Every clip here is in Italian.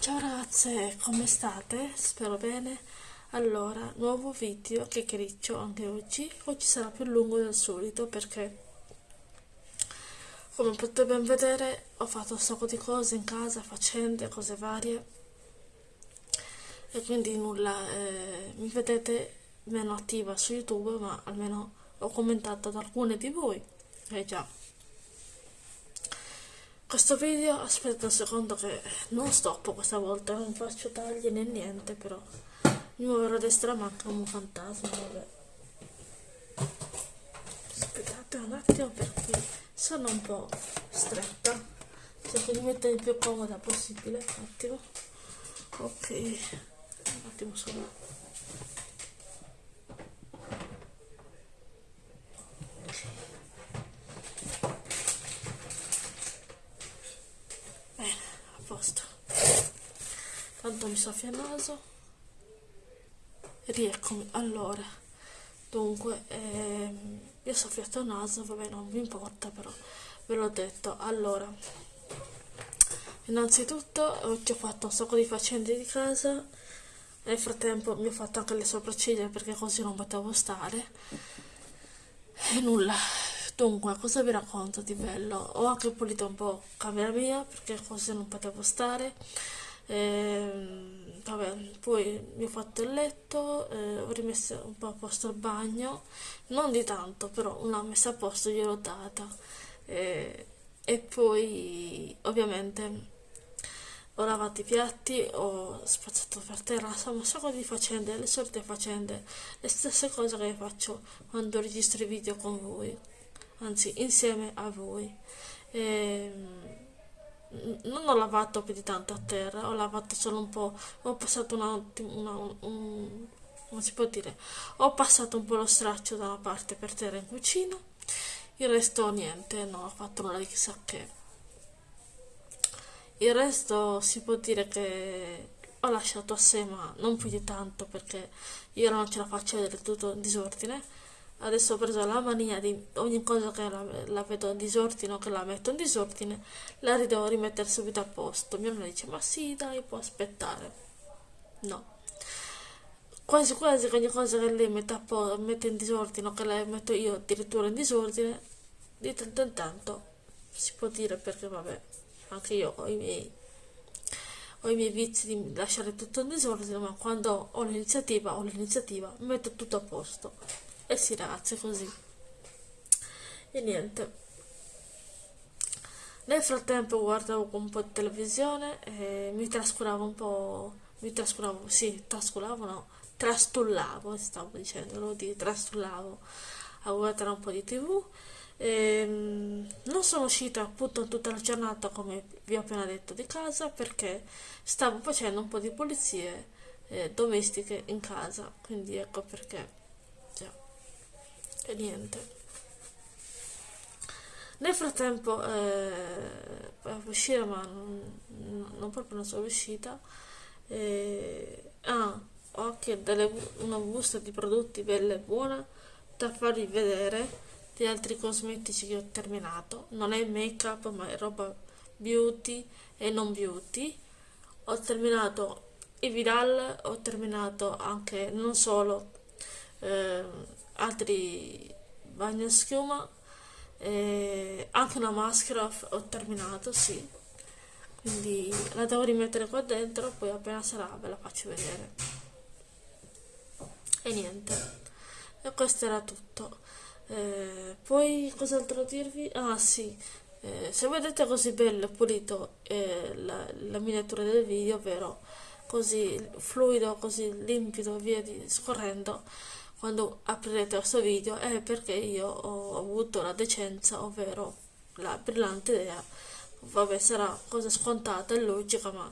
Ciao ragazze, come state? Spero bene. Allora, nuovo video che criccio anche oggi. Oggi sarà più lungo del solito perché, come potete ben vedere, ho fatto un sacco di cose in casa, faccende, cose varie. E quindi nulla, eh, mi vedete meno attiva su YouTube, ma almeno ho commentato ad alcune di voi. Eh già. Questo video, aspetta un secondo che non stoppo questa volta, non faccio tagli né niente, però mi muoverò a destra ma come un fantasma, vabbè. Aspettate un attimo perché sono un po' stretta, cerco di mettere il più comoda possibile, un attimo. Ok, un attimo solo. posto tanto mi soffia il naso. Rieccomi. Allora dunque ehm, io ho soffiato il naso vabbè non mi importa però ve l'ho detto. Allora innanzitutto oggi ho fatto un sacco di faccende di casa. Nel frattempo mi ho fatto anche le sopracciglia perché così non potevo stare. E nulla. Dunque, cosa vi racconto di bello? Ho anche pulito un po' camera mia perché così non potevo stare. E, vabbè, poi mi ho fatto il letto, eh, ho rimesso un po' a posto il bagno, non di tanto, però una messa a posto gliel'ho data. E, e poi ovviamente ho lavato i piatti, ho spazzato per terra, insomma un sacco di faccende, le solite faccende, le stesse cose che faccio quando registro i video con voi anzi insieme a voi. E, ehm, non ho lavato più di tanto a terra, ho lavato solo un po', ho passato un attimo, una, un, come si può dire, ho passato un po' lo straccio da una parte per terra in cucina, il resto niente, non ho fatto nulla di chissà che. Il resto si può dire che ho lasciato a sé, ma non più di tanto perché io non ce la faccio vedere tutto in disordine adesso ho preso la mania di ogni cosa che la, la vedo in disordine o che la metto in disordine la devo rimettere subito a posto. Mia mamma dice ma sì dai può aspettare. No. Quasi quasi ogni cosa che lei mette, a po- mette in disordine o che la metto io addirittura in disordine di tanto in tanto si può dire perché vabbè anche io ho i miei ho i miei vizi di lasciare tutto in disordine ma quando ho l'iniziativa ho l'iniziativa metto tutto a posto e si ragazzi così. E niente. Nel frattempo guardavo un po' di televisione e mi trascuravo un po' mi trascuravo sì trascuravo no trastullavo stavo dicendo di trastullavo a guardare un po' di tv e, non sono uscita appunto tutta la giornata come vi ho appena detto di casa perché stavo facendo un po' di pulizie eh, domestiche in casa. Quindi ecco perché e niente. Nel frattempo eh, uscire ma non, non, proprio non sono uscita eh, ah, ho anche delle, una busta di prodotti bella e buona da farvi vedere di altri cosmetici che ho terminato. Non è make up ma è roba beauty e non beauty. Ho terminato i viral ho terminato anche non solo eh, altri bagni a schiuma e anche una maschera ho terminato sì. Quindi la devo rimettere qua dentro poi appena sarà ve la faccio vedere. E niente. E questo era tutto. Eh, poi cos'altro dirvi? Ah sì. Eh, se vedete così bello e pulito eh, la, la miniatura del video ovvero così fluido così limpido via di, scorrendo quando aprirete questo video è perché io ho avuto la decenza, ovvero la brillante idea, vabbè sarà cosa scontata e logica, ma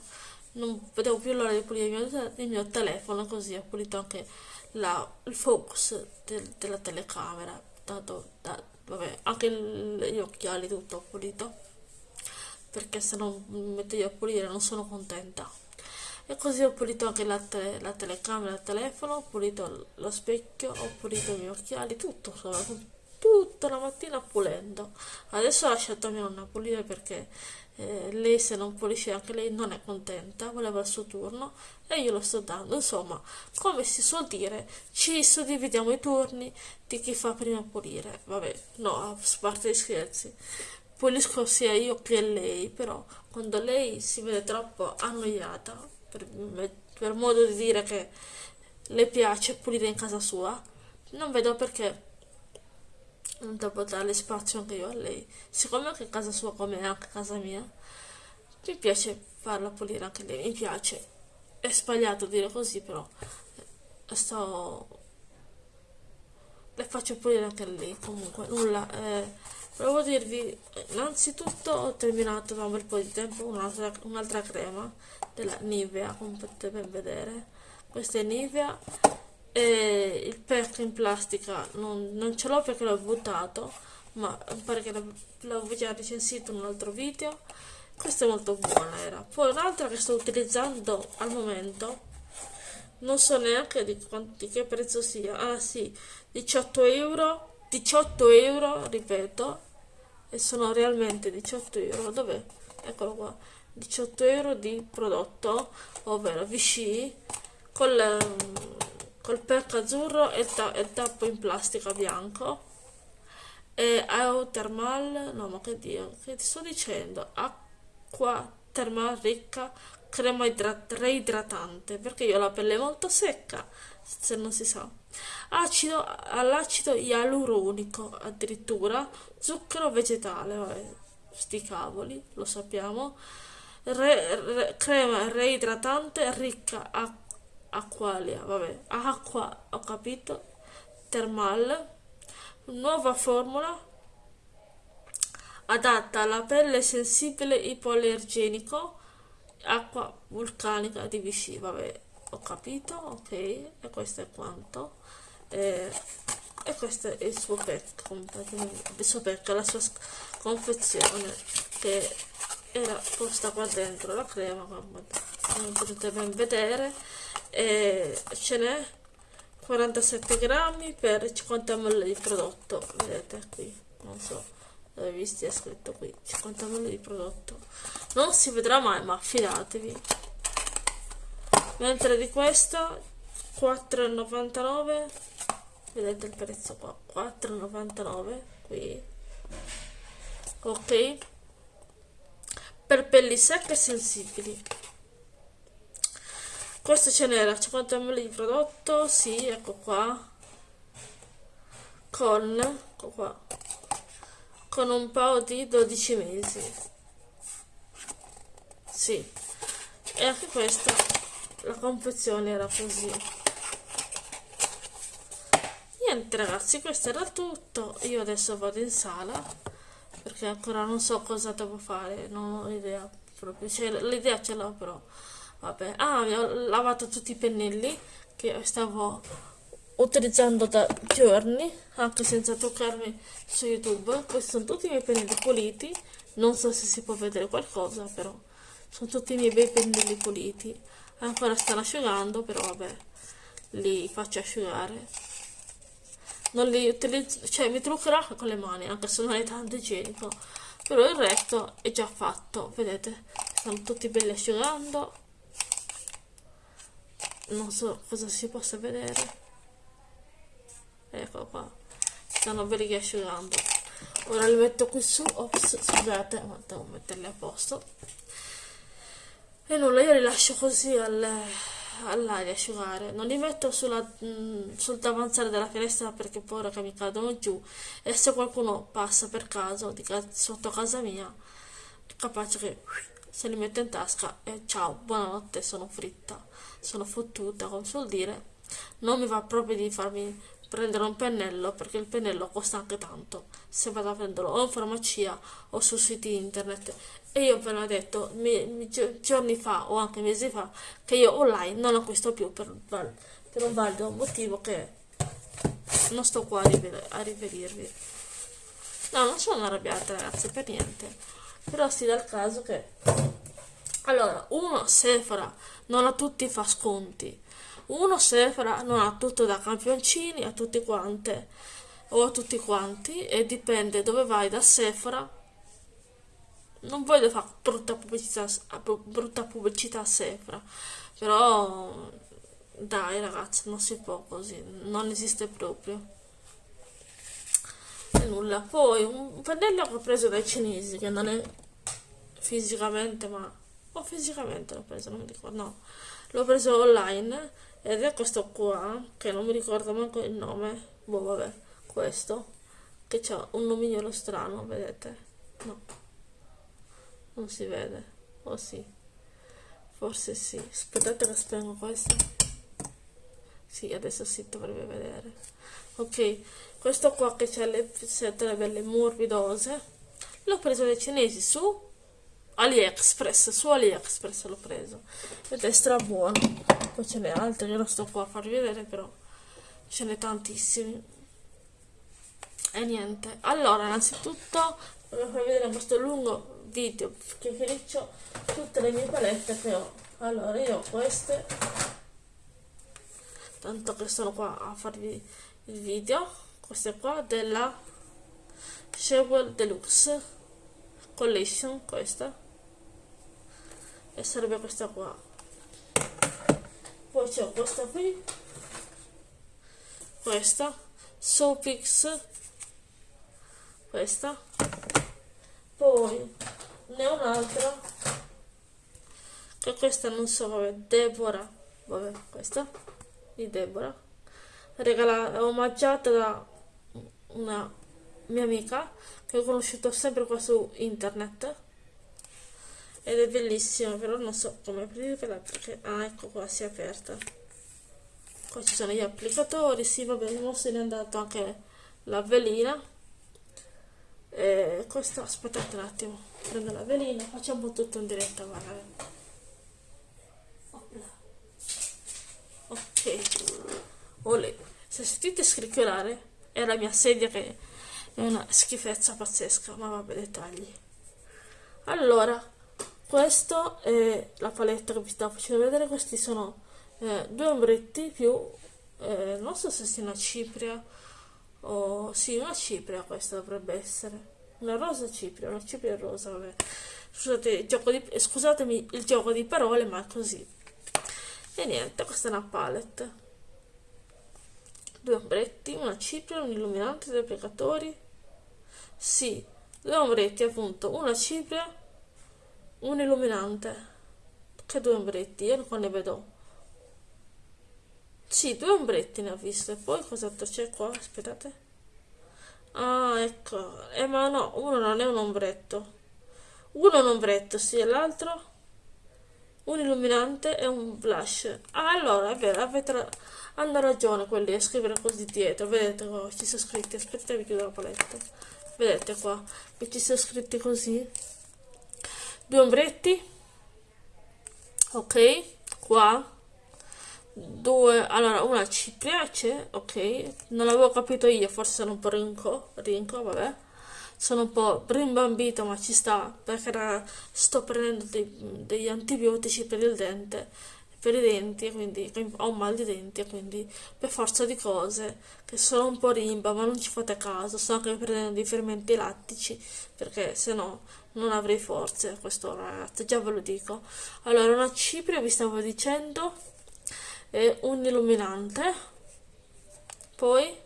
non vedevo più l'ora di pulire il mio, il mio, telefono, così ho pulito anche la, il focus del, della telecamera, tanto da, vabbè, anche gli occhiali tutto ho pulito, perché se non mi metto io a pulire non sono contenta e così ho pulito anche la, te la telecamera del telefono, ho pulito lo specchio, ho pulito i miei occhiali, tutto insomma, tutta la mattina pulendo. Adesso ho lasciato mia nonna pulire perché eh, lei se non pulisce anche lei non è contenta, voleva il suo turno e io lo sto dando. Insomma, come si suol dire, ci suddividiamo i turni di chi fa prima pulire. Vabbè, no, a parte gli scherzi. Pulisco sia io che lei, però quando lei si vede troppo annoiata, per, per modo di dire che le piace pulire in casa sua, non vedo perché non devo dare spazio anche io a lei. Siccome anche casa sua come anche casa mia, mi piace farla pulire anche lei, mi piace. È sbagliato dire così, però eh, sto... le faccio pulire anche lei, comunque, nulla. Eh, volevo dirvi, innanzitutto ho terminato da un bel po' di tempo un'altra, un'altra crema della Nivea, come potete vedere. Questa è Nivea e il pack in plastica non, non ce l'ho perché l'ho buttato ma pare che l'avevo già recensito in un altro video. Questa è molto buona era. Poi un'altra che sto utilizzando al momento non so neanche di, quanti, che prezzo sia. Ah sì 18 euro 18 euro ripeto e sono realmente 18 euro. Dov'è? eccolo qua 18 euro di prodotto ovvero Vichy con le, col pack azzurro e il, ta il tappo in plastica bianco. E Aeothermal no ma che dio che ti sto dicendo? Acqua termal ricca crema reidratante perché io ho la pelle molto secca se non si sa. Acido all'acido ialuronico addirittura. Zucchero vegetale vabbè, sti cavoli lo sappiamo re, re, crema reidratante ricca a acqualia, vabbè, acqua, ho capito, termal, nuova formula adatta alla pelle sensibile ipoallergenico, acqua vulcanica di Vichy, vabbè, ho capito, ok, e questo è quanto. Eh, e questo è il suo pack, il suo pack, la sua confezione che era posta qua dentro la crema, come potete ben vedere e ce n'è 47 grammi per 50 ml di prodotto. Vedete qui non so dove vi stia scritto qui 50 ml di prodotto. Non si vedrà mai ma fidatevi. Mentre di questa 4,99 vedete il prezzo qua 4,99 qui. Ok per pelli secche e sensibili. Questo ce n'era 50 ml di prodotto sì ecco qua. Con ecco qua. Con un paio di 12 mesi. Sì. E anche questa la confezione era così. Niente ragazzi questo era tutto. Io adesso vado in sala perché ancora non so cosa devo fare non ho idea proprio. Cioè, l'idea ce l'ho però vabbè. Ah ho lavato tutti i pennelli che stavo utilizzando da giorni anche senza toccarmi su youtube. Questi sono tutti i miei pennelli puliti. Non so se si può vedere qualcosa però sono tutti i miei bei pennelli puliti. Ancora stanno asciugando però vabbè li faccio asciugare non li utilizzo cioè mi truccherò con le mani anche se non è tanto igienico. Però il resto è già fatto vedete? Stanno tutti belli asciugando. Non so cosa si possa vedere. Ecco qua. Stanno belli asciugando. Ora li metto qui su. Ops scusate ma devo metterli a posto. E nulla io li lascio così al, all'aria asciugare non li metto sulla, mh, mm, sul davanzale della finestra perché poi che mi cadono giù e se qualcuno passa per caso ca sotto casa mia capace che se li metto in tasca e ciao buonanotte sono fritta sono fottuta, come suol dire. Non mi va proprio di farmi prendere un pennello perché il pennello costa anche tanto. Se vado a prenderlo o in farmacia o su siti internet. E io ve l'ho detto mi, mi, giorni fa o anche mesi fa che io online non acquisto più per, per un valido motivo che non sto qua a, riferirvi. No non sono arrabbiata ragazzi per niente. Però si dà il caso che allora uno Sephora non a tutti fa sconti. Uno Sephora non ha tutto da campioncini a tutti quante. o a tutti quanti e dipende dove vai da Sephora. Non voglio fare brutta pubblicità, brutta pubblicità a Sephora però dai ragazzi non si può così non esiste proprio. E nulla. Poi un pennello che ho preso dai cinesi che non è fisicamente ma o fisicamente l'ho preso non mi ricordo no. L'ho preso online ed è questo qua che non mi ricordo manco il nome. Boh vabbè questo che ha un nomignolo strano vedete? No. Non si vede. O oh, sì. Forse sì. Aspettate che spengo questo. Sì adesso si dovrebbe vedere. Ok questo qua che c'è le setole belle morbidose l'ho preso dai cinesi su AliExpress su AliExpress l'ho preso. Ed è stra buono. Poi ce n'è altri io non sto qua a farvi vedere però ce n'è tantissimi. E niente. Allora innanzitutto voglio farvi vedere questo lungo video che finisco tutte le mie palette che ho. Allora io ho queste. Tanto che sono qua a farvi il video. Queste qua della Shewell Deluxe Collection questa e serve questa qua. Poi c'è questa qui. Questa. Sopix. Questa. Poi ne ho un'altra. Che questa non so vabbè Deborah. Vabbè questa di Deborah. Regalata omaggiata da una mia amica che ho conosciuto sempre qua su internet ed è bellissima però non so come aprirla perché ah ecco qua si è aperta. Qua ci sono gli applicatori sì vabbè non se n'è andato anche la velina e questo aspettate un attimo prendo la velina facciamo tutto in diretta guarda. Ok. Olè. se sentite scricchiolare è la mia sedia che è una schifezza pazzesca ma vabbè dettagli allora questo è la paletta che vi stavo facendo vedere questi sono eh, due ombretti più eh, non so se sia una cipria o sì una cipria questa dovrebbe essere una rosa cipria una cipria rosa vabbè. Scusate, il gioco di, scusatemi il gioco di parole ma è così. E niente questa è una palette. Due ombretti una cipria un illuminante due applicatori sì due ombretti appunto una cipria un illuminante. Che due ombretti io non ne vedo. Sì due ombretti ne ho visto e poi cos'altro c'è qua? Aspettate. Ah ecco. Eh ma no uno non è un ombretto. Uno è un ombretto sì e l'altro? Un illuminante e un blush. Ah allora è vero avete hanno ragione quelli a scrivere così dietro. Vedete qua ci sono scritti. Aspettate vi chiudo la paletta. Vedete qua che ci sono scritti così due ombretti. Ok qua. Due allora una ci piace ok. Non avevo capito io forse sono un po' rinco rinco vabbè. Sono un po' rimbambito ma ci sta perché sto prendendo dei, degli antibiotici per il dente per i denti quindi ho un mal di denti quindi per forza di cose che sono un po' rimba ma non ci fate caso sto anche prendendo dei fermenti lattici perché se no non avrei forze a quest'ora ragazzi già ve lo dico. Allora una cipria vi stavo dicendo e un illuminante. Poi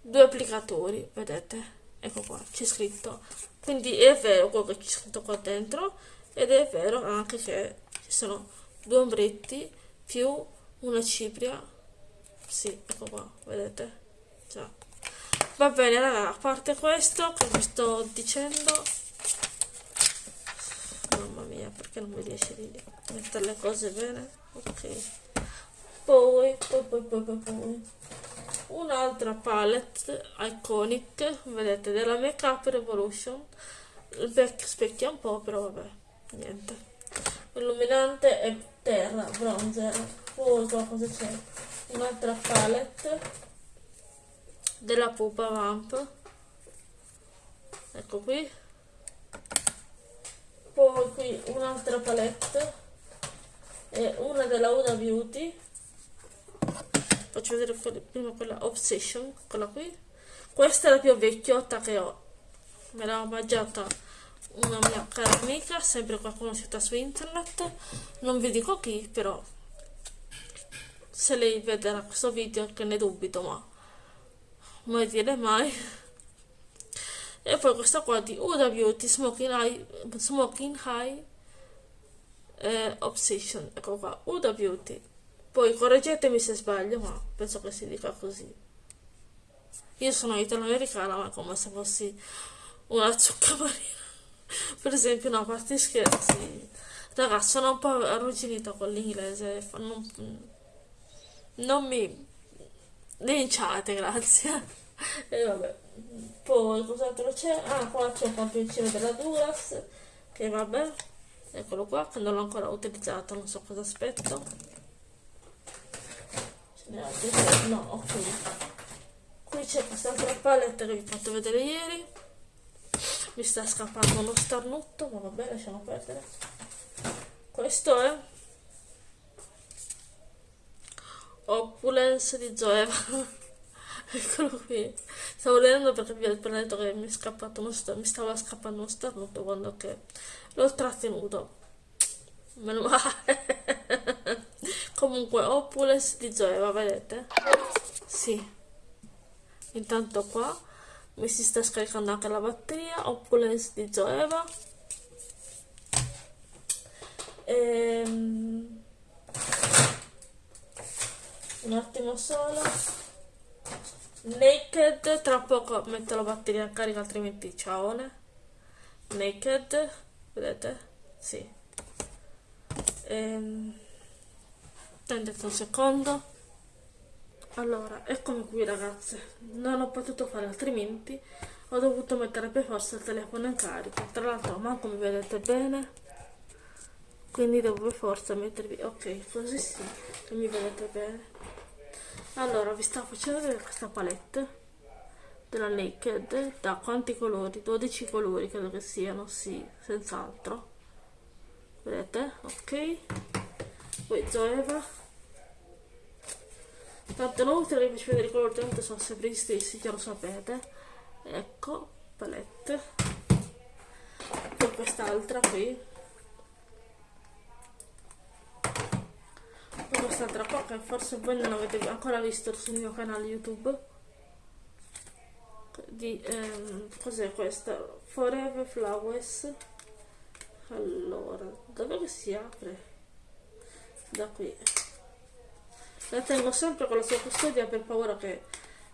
due applicatori vedete? Ecco qua c'è scritto. Quindi è vero quello che c'è scritto qua dentro ed è vero anche che ci sono due ombretti più una cipria. Sì ecco qua vedete? Già. Va bene raga a parte questo che vi sto dicendo mamma mia perché non mi riesce di mettere le cose bene? Ok. Poi, poi, poi, poi, poi, poi. Un'altra palette iconic vedete della make up revolution. Il vecchio specchia un po' però vabbè niente. Illuminante e terra bronzer poi cosa c'è? Un'altra palette della pupa vamp. Ecco qui poi qui un'altra palette. E una della Una Beauty. Faccio vedere prima quella Obsession quella qui. Questa è la più vecchiotta che ho. Me l'ha mangiata una mia cara amica sempre qua conosciuta su internet. Non vi dico chi però se lei vedrà questo video che ne dubito ma mai dire mai e poi questa qua di Uda Beauty Smoking High, Smoking High eh, Obsession. Ecco qua Uda Beauty poi correggetemi se sbaglio ma penso che si dica così. Io sono italo-americana ma come se fossi una zucca marina per esempio no a parte scherzi. Ragazzi sono un po' arrugginita con l'inglese non, non mi linciate grazie. E vabbè poi cos'altro c'è? Ah qua c'è un campioncino della Duras che vabbè eccolo qua che non l'ho ancora utilizzato non so cosa aspetto. Ce altri? No ok. Qui c'è quest'altra palette che vi ho fatto vedere ieri. Mi sta scappando uno starnutto ma vabbè lasciamo perdere. Questo è Opulence di Zoeva eccolo qui stavo leggendo perché vi ho appena detto che mi, uno mi stava scappando uno starnuto quando che l'ho trattenuto. Meno male. Comunque Opulence di Zoeva vedete? sì. Intanto qua mi si sta scaricando anche la batteria Opulence di Zoeva. Ehm, un attimo solo naked tra poco metto la batteria in carica altrimenti ciao naked vedete? Sì. Ehm, un secondo. Allora, eccomi qui ragazze, non ho potuto fare altrimenti, ho dovuto mettere per forza il telefono in carica, tra l'altro manco mi vedete bene, quindi devo per forza mettervi, ok, così sì, mi vedete bene. Allora, vi sto facendo vedere questa palette della Naked, da quanti colori? 12 colori credo che siano, sì, senz'altro. Vedete? Ok. Poi Zoeva Tanto non vi faccio vedere i colori, tanto sono sempre gli stessi, già lo sapete. Ecco, palette. Poi quest'altra qui. Poi quest'altra qua che forse voi non avete ancora visto sul mio canale YouTube. Di, ehm, cos'è questa? Forever Flowers. Allora, dove si apre? Da qui la tengo sempre con la sua custodia per paura che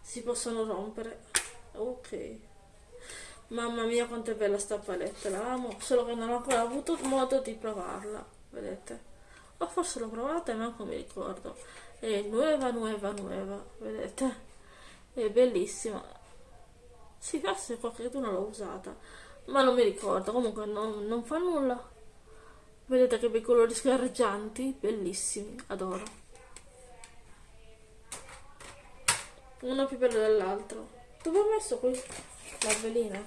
si possano rompere ok mamma mia quanto è bella sta palette la amo solo che non ho ancora avuto modo di provarla vedete o forse l'ho provata e manco mi ricordo. È nuova nuova nuova vedete? È bellissima. Si sì, forse qualcuno l'ha usata ma non mi ricordo. Comunque non, non fa nulla. Vedete che bei colori sgargianti bellissimi adoro. Uno più bello dell'altro. Dove ho messo qui la velina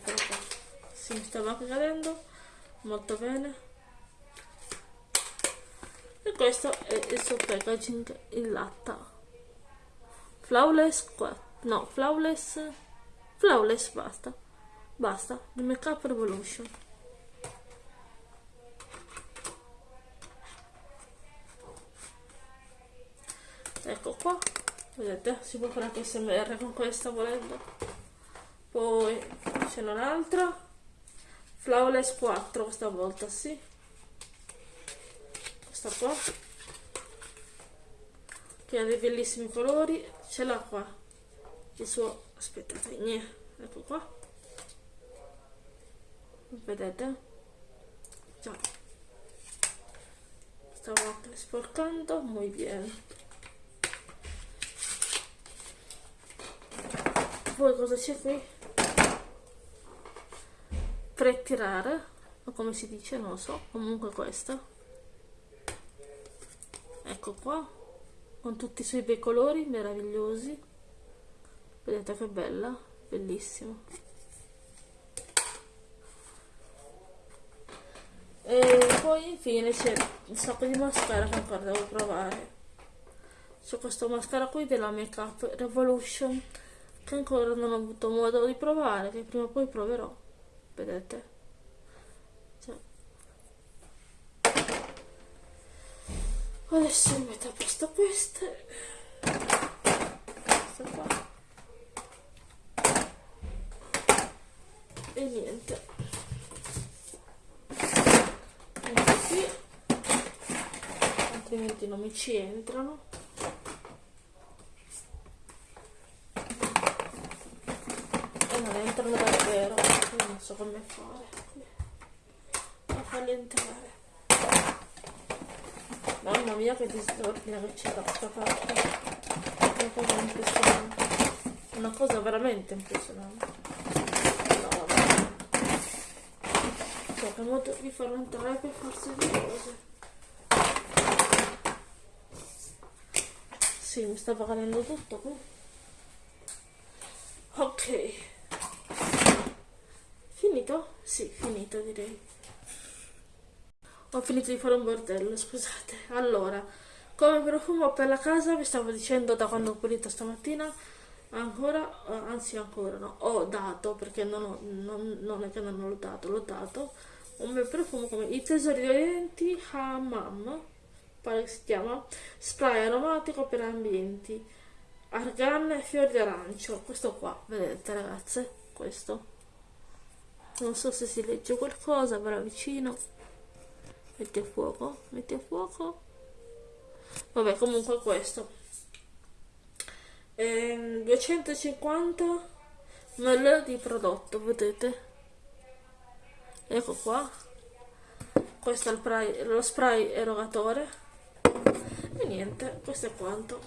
si mi stava cadendo. Molto bene e questo è il suo packaging in latta. Flawless qua. No flawless flawless basta. Basta di make up revolution. Ecco qua. Vedete si può fare anche smr con questa volendo. Poi c'è un'altra. Flawless 4 questa volta sì questa qua che ha dei bellissimi colori ce l'ha qua il suo aspettate niente ecco qua. Vedete? Già. Stavo anche sporcando muy bien. Poi cosa c'è qui? pretirare o come si dice non lo so comunque questa ecco qua con tutti i suoi bei colori meravigliosi vedete che bella bellissimo e poi infine c'è un sacco di mascara che ancora devo provare c'è questo mascara qui della Make Up Revolution che ancora non ho avuto modo di provare, che prima o poi proverò. Vedete? Cioè. Adesso metto a posto queste. Questa qua. E niente. Metto qui. Altrimenti non mi ci entrano. entrano davvero non so come fare a farli entrare mamma mia che disordine che c'è da questa parte una cosa impressionante una cosa veramente impressionante. No cioè che modo di farlo entrare per farsi due cose. Sì mi stava cadendo tutto qui. Ok. Finito? Sì, finito direi. Ho finito di fare un bordello, scusate. Allora, come profumo per la casa vi stavo dicendo da quando ho pulito stamattina, ancora, eh, anzi ancora no, ho dato, perché non, ho, non, non è che non l'ho dato, l'ho dato, un bel profumo come i tesori di denti Hammam, pare che si chiama, spray aromatico per ambienti, argan e fiori d'arancio, questo qua, vedete ragazze, questo. Non so se si legge qualcosa ve vicino metti a fuoco metti a fuoco. Vabbè comunque questo. Ehm, 250 ml di prodotto vedete? Ecco qua. Questo è spray, lo spray erogatore. E niente questo è quanto.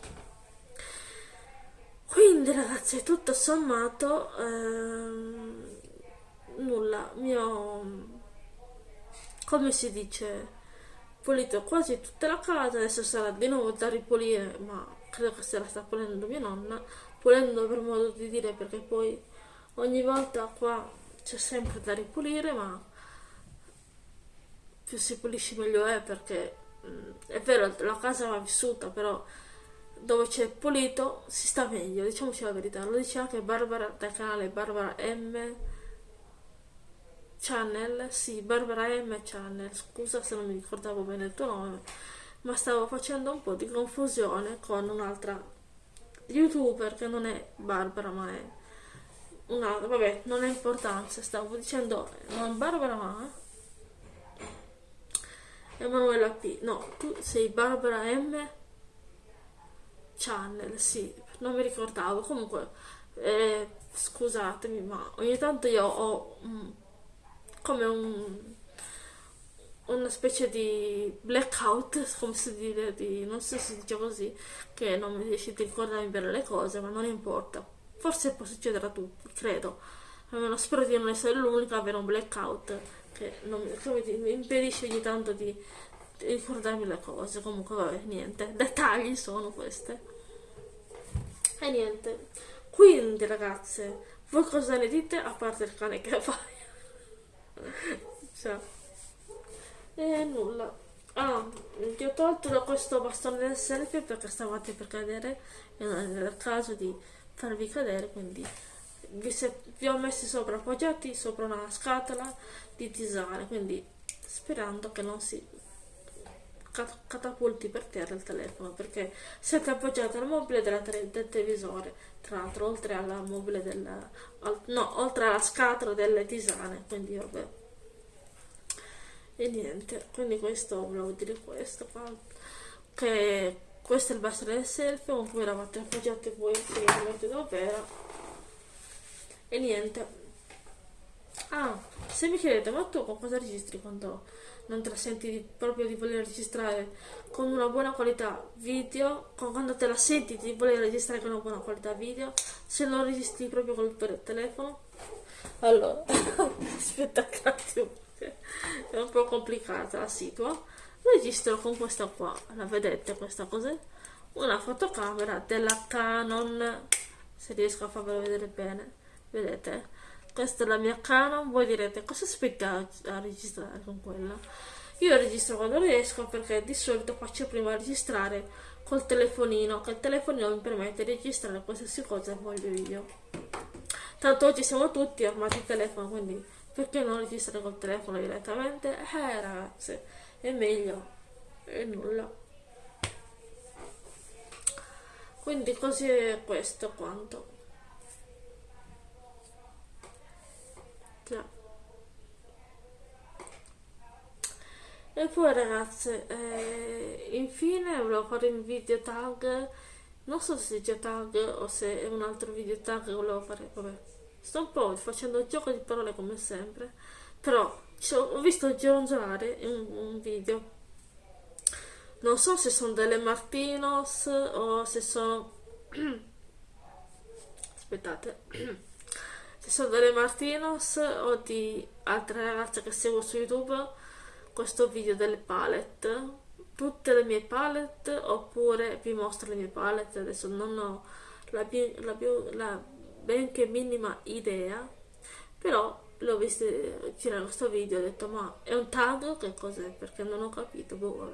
Quindi ragazzi tutto sommato ehm, nulla, mio come si dice pulito quasi tutta la casa adesso sarà di nuovo da ripulire ma credo che se la sta pulendo mia nonna pulendo per modo di dire perché poi ogni volta qua c'è sempre da ripulire ma più si pulisce meglio è perché mh, mm, è vero la casa va vissuta però dove c'è pulito si sta meglio diciamoci la verità lo dice anche Barbara dal canale Barbara M Channel, sì, Barbara M. Channel, scusa se non mi ricordavo bene il tuo nome, ma stavo facendo un po' di confusione con un'altra youtuber che non è Barbara ma è un'altra, vabbè, non ha importanza, stavo dicendo non Barbara ma Emanuela P. No, tu sei Barbara M. Channel, sì, non mi ricordavo, comunque, eh, scusatemi, ma ogni tanto io ho... Mm, come un, una specie di blackout, come si dice, di, non so se si dice così, che non mi riesce a ricordarmi bene le cose, ma non importa. Forse può succedere a tutti, credo. Almeno spero di non essere l'unica a avere un blackout che, non, che mi impedisce ogni tanto di, di ricordarmi le cose. Comunque, vabbè, niente. Dettagli sono queste. E niente. Quindi, ragazze, voi cosa ne dite a parte il cane che fai? Cioè. e nulla ah, ti ho tolto da questo bastone del selfie perché stavate per cadere e non era il caso di farvi cadere quindi vi, se, vi ho messi sopra appoggiati sopra una scatola di tisane quindi sperando che non si catapulti per terra il telefono perché siete appoggiati al mobile della del televisore tra l'altro oltre alla mobile del al, no oltre alla scatola delle tisane quindi vabbè. E niente quindi questo volevo dire questo qua che questo è il bastone del selfie con cui eravate appoggiati voi praticamente davvero. E niente. Ah se mi chiedete ma tu con cosa registri quando non te la senti di, proprio di voler registrare con una buona qualità video, quando te la senti di voler registrare con una buona qualità video, se non registri proprio col telefono. Allora, aspetta un attimo, è un po' complicata la situa. Registro con questa qua, la vedete questa cos'è? Una fotocamera della Canon, se riesco a farvelo vedere bene, vedete? Questa è la mia Canon, voi direte cosa aspetta a registrare con quella? Io registro quando riesco perché di solito faccio prima registrare col telefonino, che il telefonino mi permette di registrare qualsiasi cosa voglio io. tanto oggi siamo tutti armati al telefono quindi perché non registrare col telefono direttamente eh ragazze è meglio e nulla quindi così è questo quanto e poi ragazze eh, infine volevo fare un video tag. Non so se è tag o se è un altro video tag volevo fare. Vabbè. Sto un po' facendo il gioco di parole come sempre. Però ho visto gironzolare un, un video. Non so se sono delle Martinos o se sono aspettate sono delle Martinos o di altre ragazze che seguo su youtube questo video delle palette. Tutte le mie palette oppure vi mostro le mie palette adesso non ho la, la, la benché minima idea però l'ho visto girare questo video ho detto ma è un tag? Che cos'è? Perché non ho capito boh,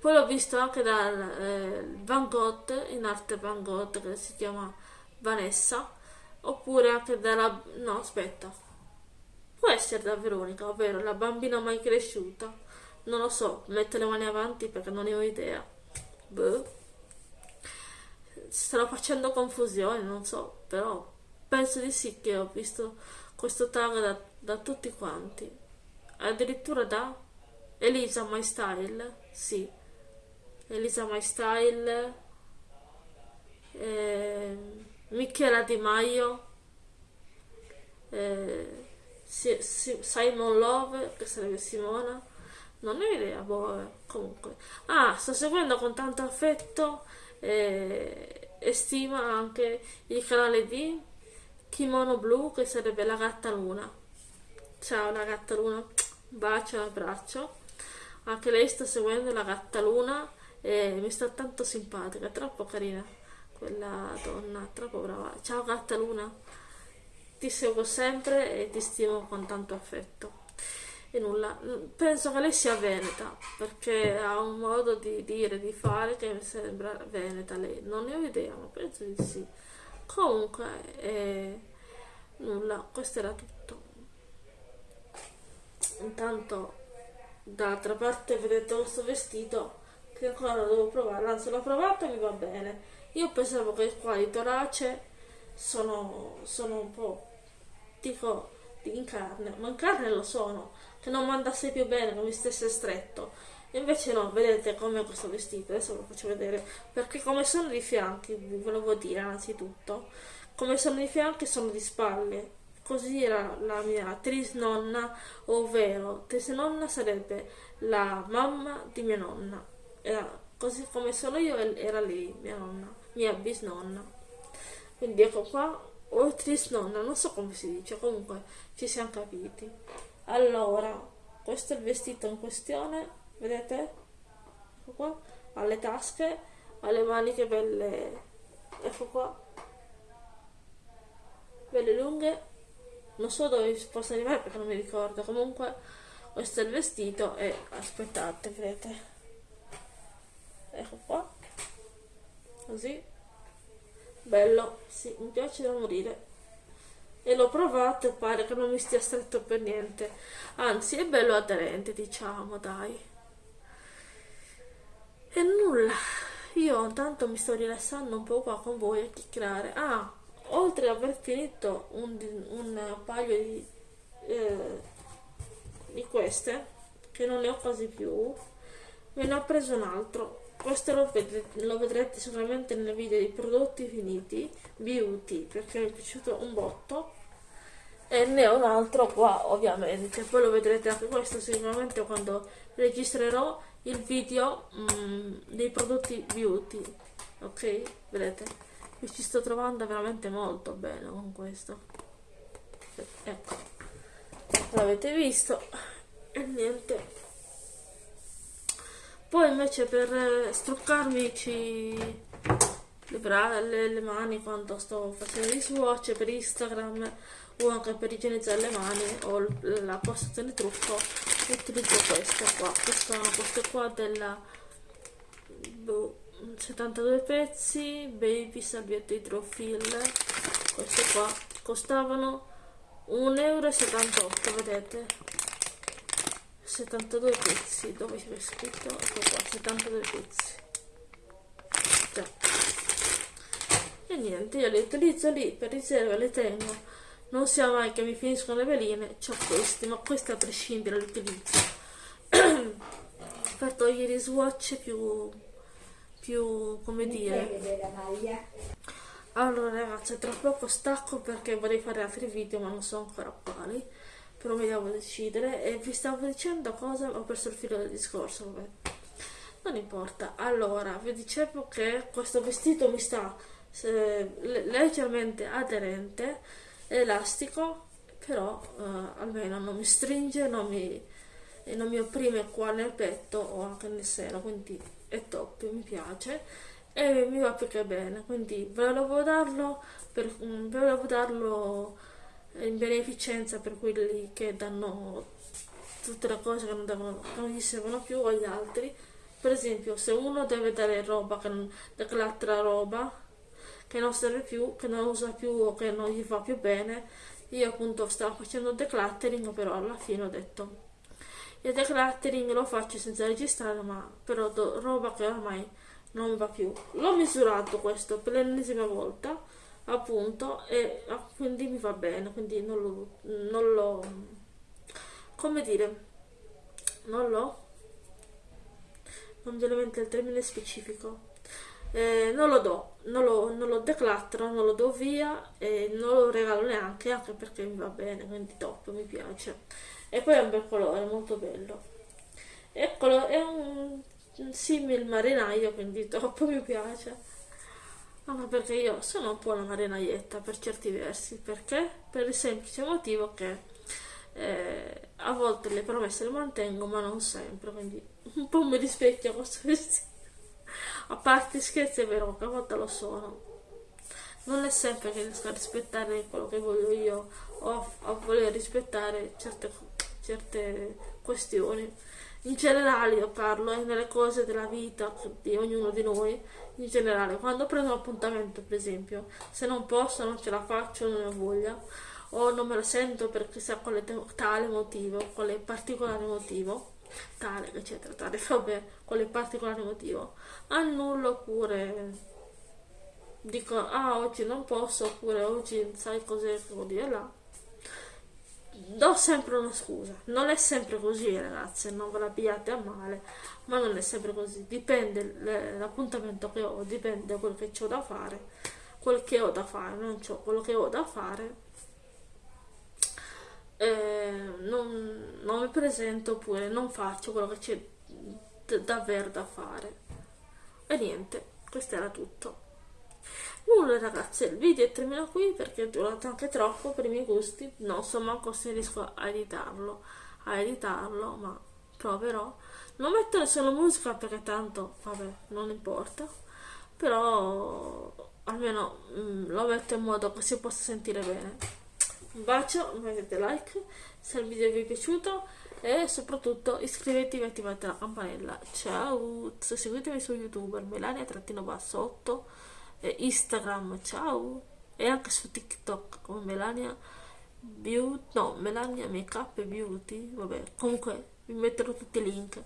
poi l'ho visto anche dal eh, Van Gogh in arte Van Gogh che si chiama Vanessa oppure anche dalla no aspetta Può essere da Veronica, ovvero la bambina mai cresciuta. Non lo so, metto le mani avanti perché non ne ho idea. Boh. Starò facendo confusione, non so, però penso di sì che ho visto questo tag da, da tutti quanti. Addirittura da Elisa My Style, sì. Elisa My Style, eh, Michela Di Maio, eh, Simon Love, che sarebbe Simona, non ho idea, boh, eh, comunque. Ah, sto seguendo con tanto affetto eh, e stima anche il canale di Kimono Blu, che sarebbe la gatta luna. Ciao la gatta luna, bacio abbraccio. Anche lei sta seguendo la gatta luna e mi sta tanto simpatica, troppo carina quella donna, troppo brava. Ciao gatta luna ti seguo sempre e ti stimo con tanto affetto. E nulla, penso che lei sia veneta, perché ha un modo di dire, di fare che mi sembra veneta lei. Non ne ho idea, ma penso di sì. Comunque, eh, nulla, questo era tutto. Intanto, d'altra parte, vedete questo vestito che ancora devo provare, anzi l'ho provato e mi va bene. Io pensavo che qua di torace sono, sono un po' dico in carne, ma in carne lo sono, che non mandasse più bene, non mi stesse stretto. Invece no, vedete come questo vestito, adesso ve lo faccio vedere, perché come sono di fianchi, vi volevo dire innanzitutto, come sono di fianchi sono di spalle, così era la mia trisnonna, ovvero trisnonna sarebbe la mamma di mia nonna, era così come sono io era lei, mia nonna, mia bisnonna. Quindi ecco qua, o trisnonna, non so come si dice, comunque ci siamo capiti. Allora, questo è il vestito in questione, vedete? Ecco qua, ha le tasche, ha le maniche belle, ecco qua, belle lunghe, non so dove si possa arrivare perché non mi ricordo, comunque questo è il vestito e aspettate, vedete? Ecco qua, così bello, sì, mi piace da morire. E l'ho provato e pare che non mi stia stretto per niente. Anzi, è bello aderente, diciamo, dai. E nulla, io intanto mi sto rilassando un po' qua con voi a chiacchierare. Ah, oltre ad aver finito un, un paio di, eh, di queste, che non ne ho quasi più, me ne ho preso un altro questo lo vedrete, lo vedrete sicuramente nel video dei prodotti finiti beauty perché mi è piaciuto un botto. E ne ho un altro qua ovviamente. Poi lo vedrete anche questo sicuramente quando registrerò il video mm, dei prodotti beauty. Ok? Vedete? Mi ci sto trovando veramente molto bene con questo. Ecco. L'avete visto? E niente poi invece per eh, struccarmi le, le, le, mani quando sto facendo i swatch per Instagram o anche per igienizzare le mani o la postazione trucco utilizzo queste qua. Che sono queste qua della boh, 72 pezzi baby salviette idrofil queste qua costavano 1,78 euro vedete 72 pezzi. Dove c'è scritto? Ecco qua 72 pezzi. Già. e niente io li utilizzo lì per riserva li tengo. Non sia mai che mi finiscono le veline ho questi ma questi a prescindere li utilizzo. Per togliere i swatch più più come dire. allora ragazzi tra poco stacco perché vorrei fare altri video ma non so ancora quali però mi devo decidere e vi stavo dicendo cosa ho perso il filo del discorso vabbè. Non importa. Allora vi dicevo che questo vestito mi sta eh, leggermente aderente elastico però eh, almeno non mi stringe non mi, non mi opprime qua nel petto o anche nel seno quindi è top mi piace. E mi va più che bene quindi volevo darlo per, volevo darlo in beneficenza per quelli che danno tutte le cose che non, devono, che non gli servono più agli altri. Per esempio se uno deve dare roba che non, dell'altra roba che non serve più che non usa più o che non gli fa più bene io appunto stavo facendo decluttering però alla fine ho detto il decluttering lo faccio senza registrare ma però roba che ormai non va più. L'ho misurato questo per l'ennesima volta appunto e ah, quindi mi va bene quindi non lo, non lo come dire non lo non viene il termine specifico eh, non lo do non lo, non lo declattero non lo do via e non lo regalo neanche anche perché mi va bene quindi top mi piace. E poi è un bel colore molto bello. Eccolo è un, un simile marinaio quindi top mi piace anche perché io sono un po' una marinaietta per certi versi, perché? Per il semplice motivo che eh, a volte le promesse le mantengo, ma non sempre, quindi un po' mi rispecchio questo vestito. A parte scherzi è vero che a volte lo sono. Non è sempre che riesco a rispettare quello che voglio io o a voler rispettare certe, certe questioni in generale io parlo eh, nelle cose della vita di ognuno di noi in generale quando prendo un appuntamento per esempio se non posso non ce la faccio non ho voglia o non me la sento per chissà quale tale motivo quale particolare motivo tale eccetera tale vabbè quale particolare motivo annullo oppure dico ah oggi non posso oppure oggi sai cos'è che vuol dire là do sempre una scusa. Non è sempre così, ragazze, non ve la pigliate a male, ma non è sempre così. Dipende l'appuntamento che ho, dipende quello che ho da fare, quel che ho da fare, non ho quello che ho da fare. Eh, non, non mi presento oppure non faccio quello che c'è davvero da fare. E niente, questo era tutto nulla ragazzi il video termina qui perché è durato anche troppo per i miei gusti. Non so manco se riesco a editarlo a editarlo ma proverò. Non mettere solo musica perché tanto vabbè non importa però almeno mm, lo metto in modo che si possa sentire bene. Un bacio mettete like se il video vi è piaciuto e soprattutto iscrivetevi e attivate la campanella. Ciao seguitemi su youtube melania-8 Instagram, ciao, e anche su TikTok come Melania Beauty, no, Melania Makeup Beauty, vabbè, comunque vi metterò tutti i link.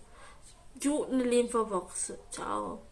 Giù nell'info box, ciao.